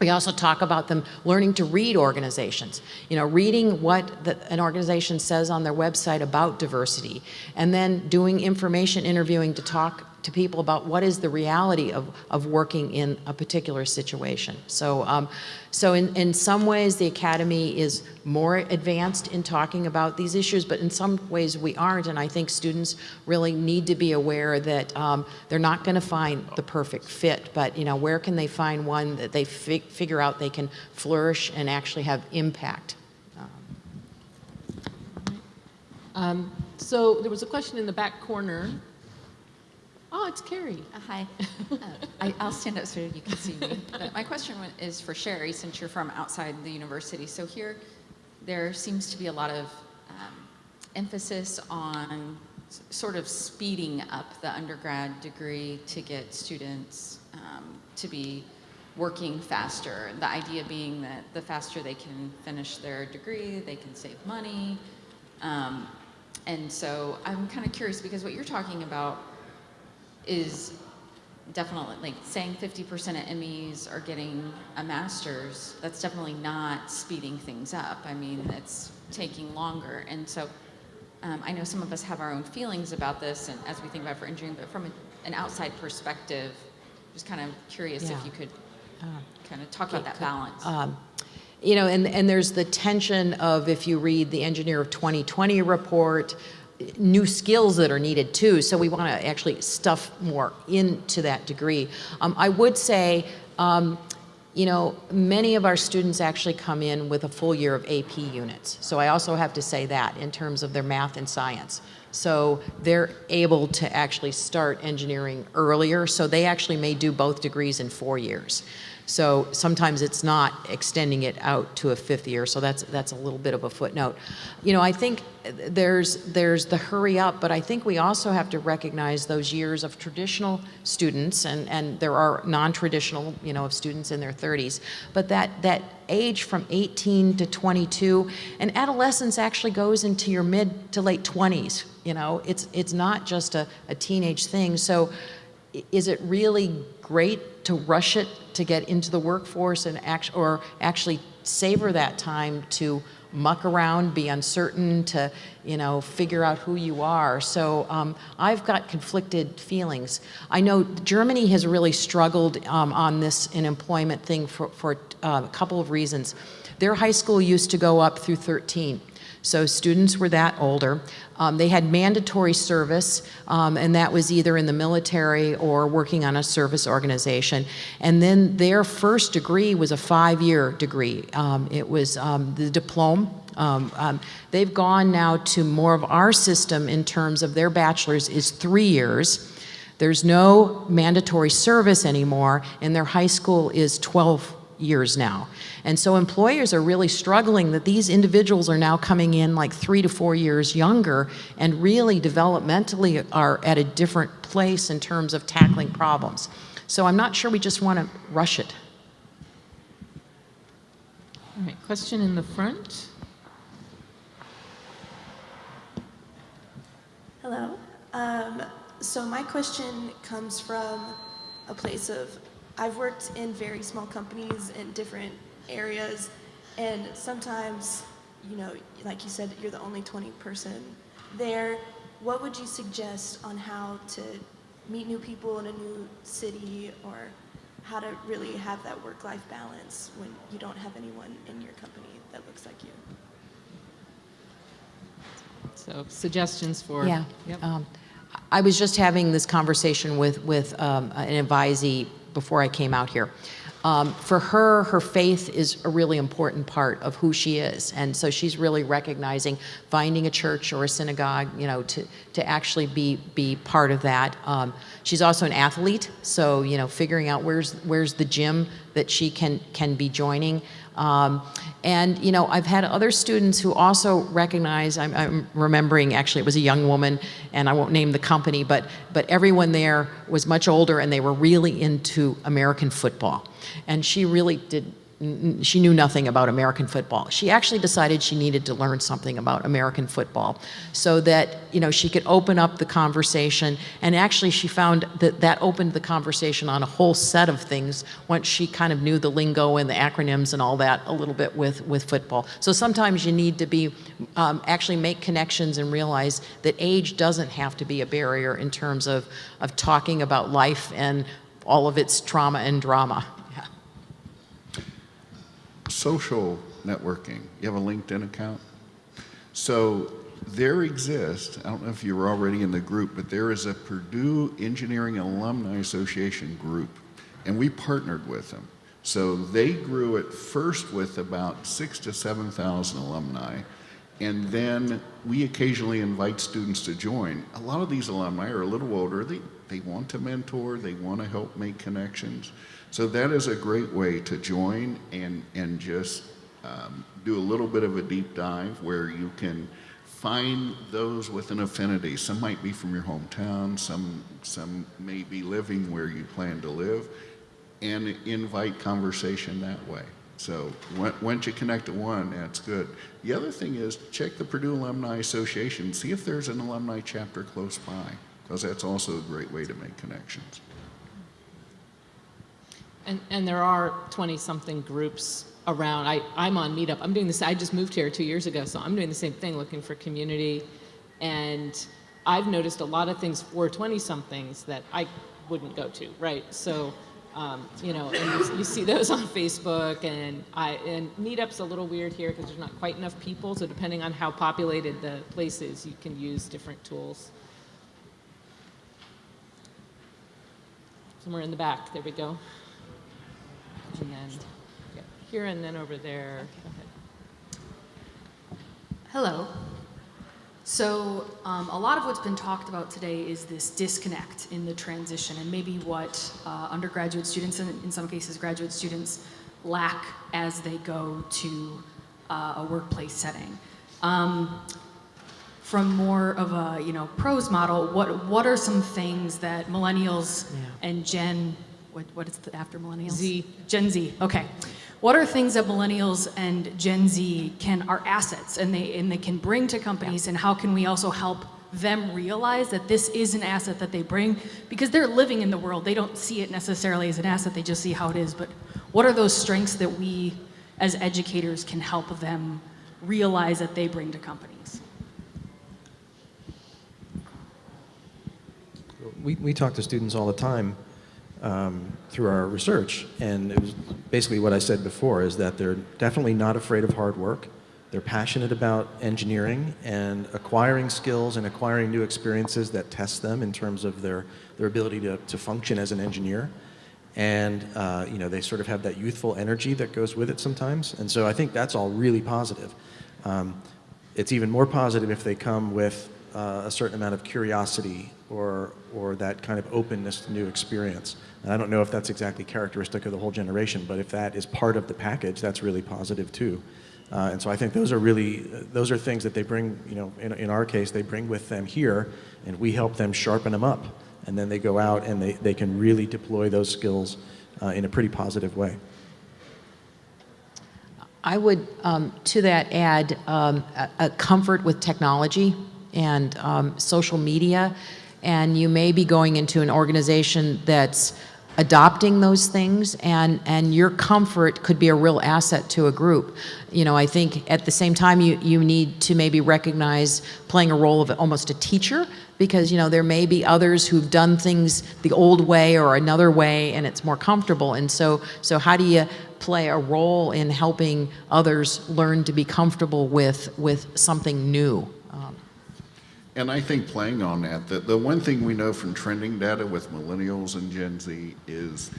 B: We also talk about them learning to read organizations, you know, reading what the, an organization says on their website about diversity, and then doing information interviewing to talk to people about what is the reality of, of working in a particular situation. So, um, so in, in some ways the Academy is more advanced in talking about these issues, but in some ways we aren't, and I think students really need to be aware that um, they're not going to find the perfect fit, but you know, where can they find one that they fi figure out they can flourish and actually have impact?
A: Um, So there was a question in the back corner. Oh, it's Carrie.
H: Uh, Hi. Uh, I, I'll stand up so you can see me. But my question is for Sheri, since you're from outside the university. So here, there seems to be a lot of um, emphasis on sort of speeding up the undergrad degree to get students um, to be working faster. The idea being that the faster they can finish their degree, they can save money. Um, and so I'm kind of curious because what you're talking about is definitely like saying 50% of MEs are getting a master's. That's definitely not speeding things up. I mean, it's taking longer. And so um, I know some of us have our own feelings about this and as we think about for engineering, but from a, an outside perspective, just kind of curious
B: Yeah.
H: if you could kind of talk about that balance.
B: Um, You know, and, and there's the tension of, if you read the Engineer of 2020 report, new skills that are needed too, so we want to actually stuff more into that degree. Um, I would say, um, you know, many of our students actually come in with a full year of AP units. So I also have to say that in terms of their math and science. So they're able to actually start engineering earlier, so they actually may do both degrees in four years. So sometimes it's not extending it out to a fifth year, so that's, that's a little bit of a footnote. You know, I think there's, there's the hurry up, but I think we also have to recognize those years of traditional students, and, and there are non-traditional, you know, of students in their 30s, but that, that age from 18 to 22, and adolescence actually goes into your mid to late 20s, you know, it's, it's not just a, a teenage thing. So is it really great to rush it to get into the workforce and act, or actually savor that time to muck around, be uncertain, to, you know, figure out who you are. So um, I've got conflicted feelings. I know Germany has really struggled um, on this in employment thing for, for uh, a couple of reasons. Their high school used to go up through 13. So students were that older. Um, they had mandatory service, um, and that was either in the military or working on a service organization. And then their first degree was a five-year degree. Um, it was um, the diploma. Um, um, they've gone now to more of our system in terms of their bachelor's is three years. There's no mandatory service anymore, and their high school is 12 years now. And so employers are really struggling that these individuals are now coming in like three to four years younger and really developmentally are at a different place in terms of tackling problems. So I'm not sure we just want to rush it.
A: All right, question in the front.
I: Hello. Um, so my question comes from a place of I've worked in very small companies in different areas, and sometimes, you know, like you said, you're the only 20 person there. What would you suggest on how to meet new people in a new city, or how to really have that work-life balance when you don't have anyone in your company that looks like you?
A: So suggestions for.
B: Yeah.
A: Yep.
B: Um, I was just having this conversation with, with um, an advisee before I came out here. Um, for her, her faith is a really important part of who she is. And so she's really recognizing finding a church or a synagogue, you know, to, to actually be, be part of that. Um, she's also an athlete, so, you know, figuring out where's, where's the gym that she can, can be joining. Um, and, you know, I've had other students who also recognize, I'm, I'm remembering, actually, it was a young woman, and I won't name the company, but, but everyone there was much older and they were really into American football. And she really did, she knew nothing about American football. She actually decided she needed to learn something about American football so that, you know, she could open up the conversation. And actually, she found that that opened the conversation on a whole set of things once she kind of knew the lingo and the acronyms and all that a little bit with, with football. So sometimes you need to be, um, actually make connections and realize that age doesn't have to be a barrier in terms of, of talking about life and all of its trauma and drama.
E: Social networking. You have a LinkedIn account? So there exists, I don't know if you were already in the group, but there is a Purdue Engineering Alumni Association group, and we partnered with them. So they grew at first with about six to 7,000 alumni, and then we occasionally invite students to join. A lot of these alumni are a little older. They, they want to mentor, they want to help make connections. So that is a great way to join and, and just um, do a little bit of a deep dive where you can find those with an affinity. Some might be from your hometown, some, some may be living where you plan to live. and invite conversation that way. So on- once you connect to one, that's good. The other thing is check the Purdue Alumni Association, see if there's an alumni chapter close by, because that's also a great way to make connections.
A: And, and there are 20-something groups around. I, I'm on Meetup. I'm doing this, I just moved here two years ago, so I'm doing the same thing, looking for community. And I've noticed a lot of things for 20-somethings that I wouldn't go to, right? So, um, you know, and you, you see those on Facebook, and I, and Meetup's a little weird here because there's not quite enough people, so depending on how populated the place is, you can use different tools. Somewhere in the back, there we go. And then yeah, here and then over there. Ahead.
J: Hello. So um, a lot of what's been talked about today is this disconnect in the transition and maybe what uh, undergraduate students and in some cases graduate students lack as they go to uh, a workplace setting. Um, from more of a you know pros model, what what are some things that millennials and Gen what what is the after millennials?
A: Z.
J: Gen Z. Okay. What are things that millennials and Gen Z can are assets and they and they can bring to companies and how can we also help them realize that this is an asset that they bring because they're living in the world. They don't see it necessarily as an asset, they just see how it is. But what are those strengths that we as educators can help them realize that they bring to companies?
C: We, we talk to students all the time um, through our research, and it was basically what I said before, is that they're definitely not afraid of hard work. They're passionate about engineering and acquiring skills and acquiring new experiences that test them in terms of their, their ability to, to function as an engineer. And, uh, you know, they sort of have that youthful energy that goes with it sometimes. And so I think that's all really positive. Um, it's even more positive if they come with uh, a certain amount of curiosity or, or that kind of openness to new experience. And I don't know if that's exactly characteristic of the whole generation, but if that is part of the package, that's really positive too. Uh, and so I think those are really, those are things that they bring, you know, in, in our case, they bring with them here, and we help them sharpen them up. And then they go out and they, they can really deploy those skills uh, in a pretty positive way.
B: I would, um, to that, add um, a, a comfort with technology and um, social media. And you may be going into an organization that's adopting those things, and, and your comfort could be a real asset to a group. You know, I think at the same time, you, you need to maybe recognize playing a role of almost a teacher, because, you know, there may be others who've done things the old way or another way, and it's more comfortable. And so, so how do you play a role in helping others learn to be comfortable with, with something new?
E: And I think playing on that, the, the one thing we know from trending data with millennials and Gen Z is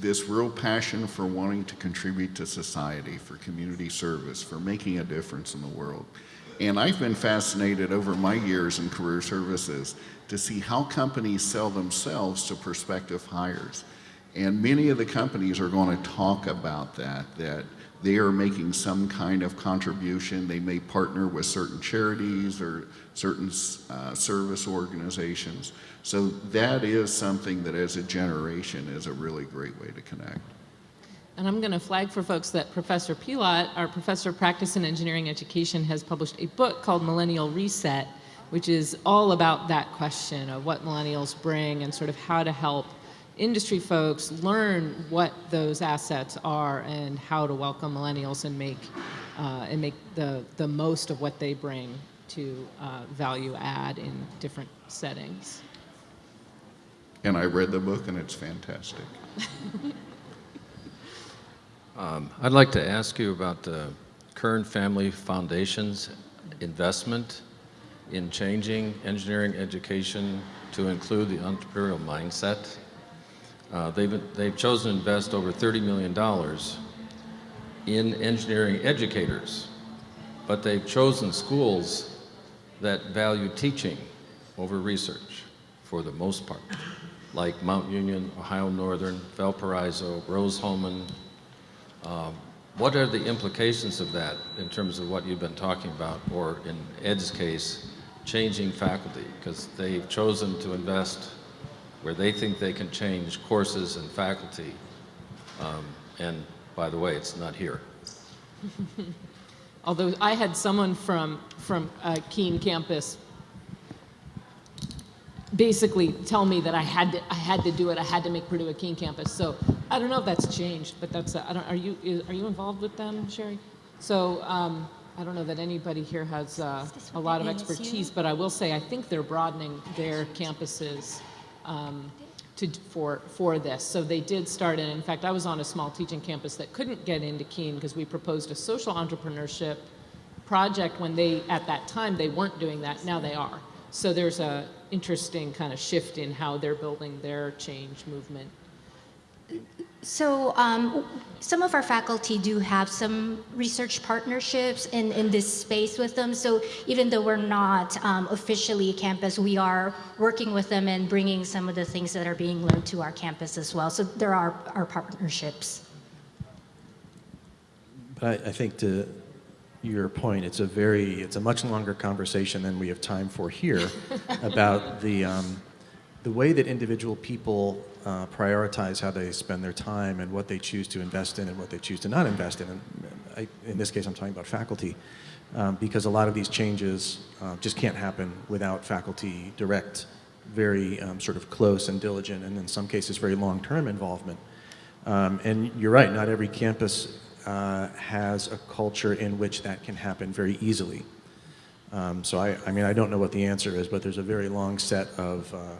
E: this real passion for wanting to contribute to society, for community service, for making a difference in the world. And I've been fascinated over my years in career services to see how companies sell themselves to prospective hires. And many of the companies are going to talk about that, that they are making some kind of contribution. They may partner with certain charities or certain uh, service organizations. So that is something that as a generation is a really great way to connect.
A: And I'm going to flag for folks that Professor Pilot, our professor of practice in engineering education, has published a book called Millennial Reset, which is all about that question of what millennials bring and sort of how to help industry folks learn what those assets are and how to welcome millennials and make uh, and make the the most of what they bring to uh, value add in different settings.
E: And I read the book and it's fantastic.
K: Um, I'd like to ask you about the Kern Family Foundation's investment in changing engineering education to include the entrepreneurial mindset. Uh, they've, they've chosen to invest over $30 million in engineering educators, but they've chosen schools that value teaching over research for the most part, like Mount Union, Ohio Northern, Valparaiso, Rose-Hulman. Um, what are the implications of that in terms of what you've been talking about, or in Ed's case, changing faculty? Because they've chosen to invest where they think they can change courses and faculty Um, And by the way, it's not here.
A: Although I had someone from, from uh, KEEN campus basically tell me that I had to, I had to do it, I had to make Purdue a KEEN campus. So I don't know if that's changed, but that's, uh, I don't, are you, is- are you involved with them, Sheri? So um, I don't know that anybody here has uh, a lot of expertise, but I will say, I think they're broadening their campuses um, to, for, for this. So they did start, and in fact, I was on a small teaching campus that couldn't get into KEEN because we proposed a social entrepreneurship project when they, at that time, they weren't doing that, now they are. So there's a interesting kind of shift in how they're building their change movement.
D: So um, some of our faculty do have some research partnerships in, in this space with them. So even though we're not um, officially a campus, we are working with them and bringing some of the things that are being learned to our campus as well. So there are our partnerships.
C: But I, I think to your point, it's a very, it's a much longer conversation than we have time for here about the, um, the way that individual people uh, prioritize how they spend their time and what they choose to invest in and what they choose to not invest in. And I, in this case, I'm talking about faculty, um, because a lot of these changes uh, just can't happen without faculty direct, very um, sort of close and diligent, and in some cases, very long-term involvement. Um, and you're right, not every campus uh, has a culture in which that can happen very easily. Um, so I, I mean, I don't know what the answer is, but there's a very long set of, uh,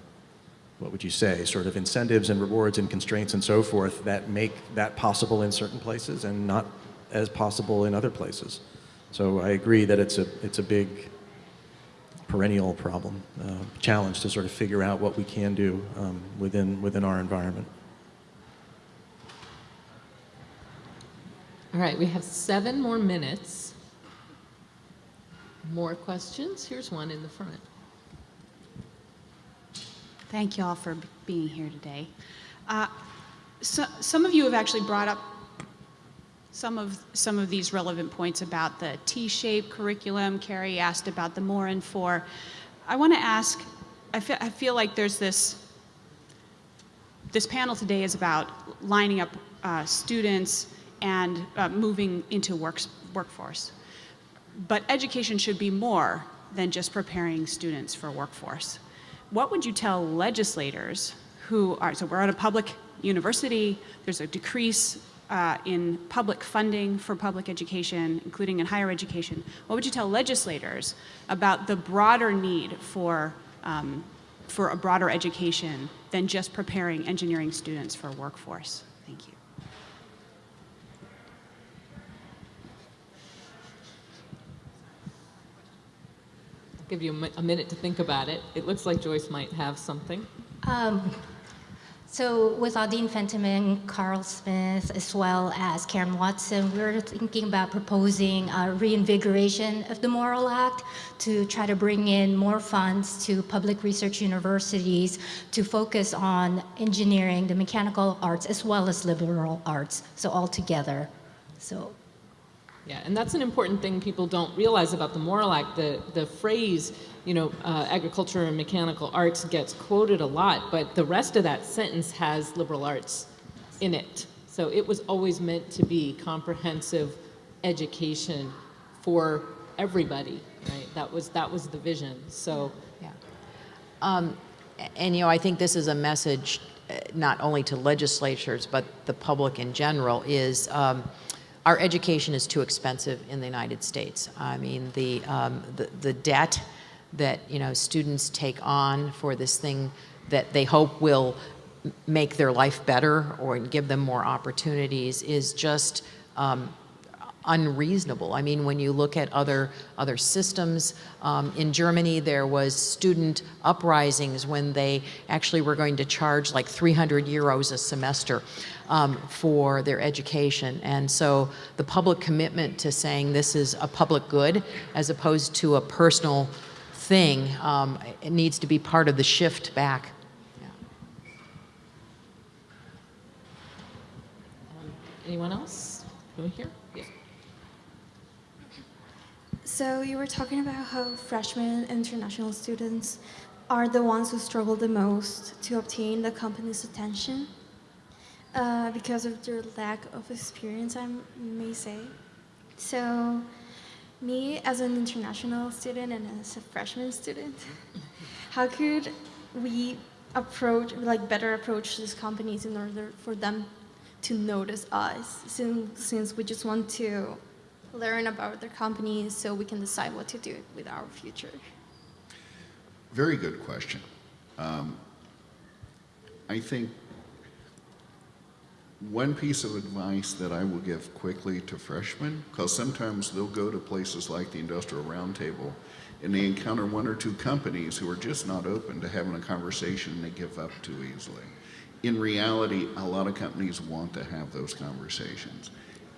C: what would you say, sort of incentives and rewards and constraints and so forth that make that possible in certain places and not as possible in other places. So I agree that it's a, it's a big perennial problem, uh, challenge to sort of figure out what we can do um, within, within our environment.
A: All right, we have seven more minutes. More questions? Here's one in the front.
L: Thank you all for being here today. Uh, so, some of you have actually brought up some of some of these relevant points about the T-shaped curriculum. Carrie asked about the more and for. I want to ask. I feel, I feel like there's this. This panel today is about lining up uh, students and uh, moving into works, workforce. But education should be more than just preparing students for workforce. What would you tell legislators who are, so we're at a public university, there's a decrease uh, in public funding for public education, including in higher education. What would you tell legislators about the broader need for, um, for a broader education than just preparing engineering students for workforce? Thank you.
A: Give you a mi- a minute to think about it. It looks like Joyce might have something.
D: Um, so with Audeen Fentiman, Karl Smith, as well as Karen Watson, we're thinking about proposing a reinvigoration of the Morrill Act to try to bring in more funds to public research universities to focus on engineering, the mechanical arts, as well as liberal arts, so all together. So
A: Yeah, and that's an important thing people don't realize about the Morrill Act. The, the phrase, you know, uh, agriculture and mechanical arts gets quoted a lot, but the rest of that sentence has liberal arts in it. So it was always meant to be comprehensive education for everybody, right? That was, that was the vision, so.
B: Yeah. Um, And, you know, I think this is a message uh, not only to legislatures, but the public in general, is um, our education is too expensive in the United States. I mean, the, um, the, the debt that, you know, students take on for this thing that they hope will make their life better or give them more opportunities is just um, unreasonable. I mean, when you look at other other systems, um, in Germany there was student uprisings when they actually were going to charge like 300 euros a semester um, for their education. And so the public commitment to saying this is a public good as opposed to a personal thing, um, it needs to be part of the shift back.
A: Anyone else? Over here?
M: So you were talking about how freshmen international students are the ones who struggle the most to obtain the company's attention. uh, because of their lack of experience, I may say. So, me as an international student and as a freshman student, how could we approach, like, better approach these companies in order for them to notice us, since, since we just want to learn about their companies so we can decide what to do with our future?
E: Very good question. Um, I think one piece of advice that I will give quickly to freshmen, because sometimes they'll go to places like the Industrial Roundtable and they encounter one or two companies who are just not open to having a conversation and they give up too easily. In reality, a lot of companies want to have those conversations.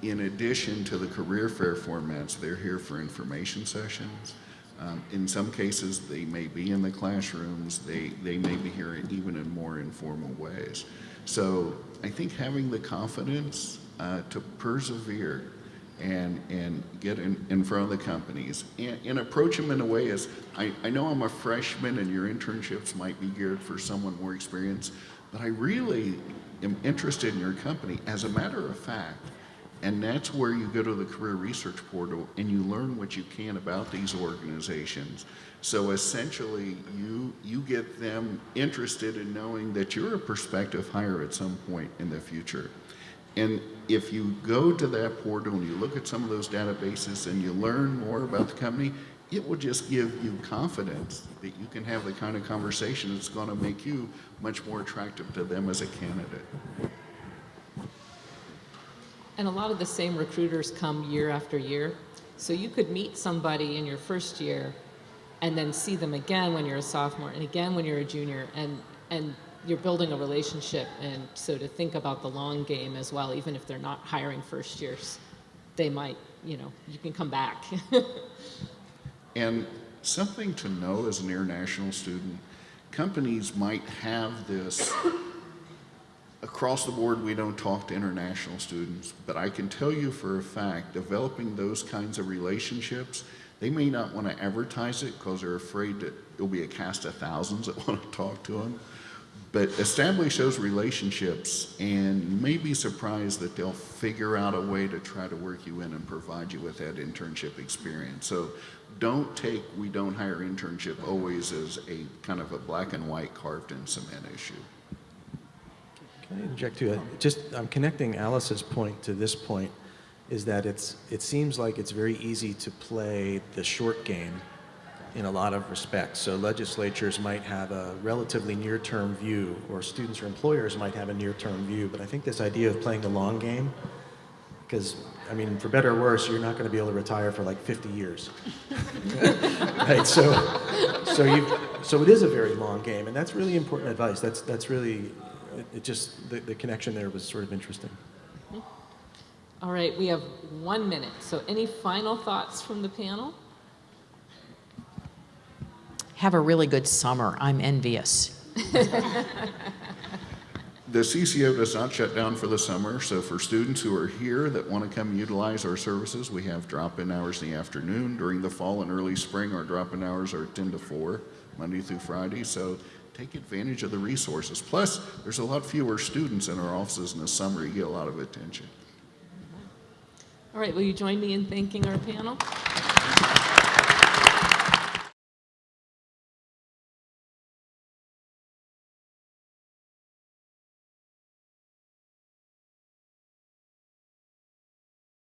E: In addition to the career fair formats, they're here for information sessions. Um, in some cases, they may be in the classrooms, they, they may be here even in more informal ways. So I think having the confidence uh, to persevere and, and get in, in front of the companies and, and approach them in a way as, I, I know I'm a freshman and your internships might be geared for someone more experienced, but I really am interested in your company. As a matter of fact, and that's where you go to the career research portal and you learn what you can about these organizations. So essentially, you, you get them interested in knowing that you're a prospective hire at some point in the future. And if you go to that portal and you look at some of those databases and you learn more about the company, it will just give you confidence that you can have the kind of conversation that's going to make you much more attractive to them as a candidate.
A: And a lot of the same recruiters come year after year. So you could meet somebody in your first year and then see them again when you're a sophomore and again when you're a junior and, and you're building a relationship. And so to think about the long game as well, even if they're not hiring first years, they might, you know, you can come back.
E: And something to know as an international student, companies might have this across the board, we don't talk to international students, but I can tell you for a fact, developing those kinds of relationships, they may not want to advertise it because they're afraid that it'll be a cast of thousands that want to talk to them. But establish those relationships, and you may be surprised that they'll figure out a way to try to work you in and provide you with that internship experience. So don't take we don't hire internship always as a kind of a black and white carved in cement issue.
C: Can I interject too? Just, I'm connecting Alice's point to this point, is that it's, it seems like it's very easy to play the short game in a lot of respects. So legislatures might have a relatively near-term view, or students or employers might have a near-term view, but I think this idea of playing the long game, because, I mean, for better or worse, you're not going to be able to retire for like 50 years. right, so, so, you, so it is a very long game, and that's really important advice. That's, that's really, it, it just, the, the connection there was sort of interesting. Mm-hmm.
A: All right, we have one minute. So any final thoughts from the panel?
B: Have a really good summer. I'm envious.
E: The CCO does not shut down for the summer, so for students who are here that want to come utilize our services, we have drop-in hours in the afternoon. During the fall and early spring, our drop-in hours are 10 to 4, Monday through Friday, so take advantage of the resources. Plus, there's a lot fewer students in our offices in the summer. You get a lot of attention.
A: All right, will you join me in thanking our panel?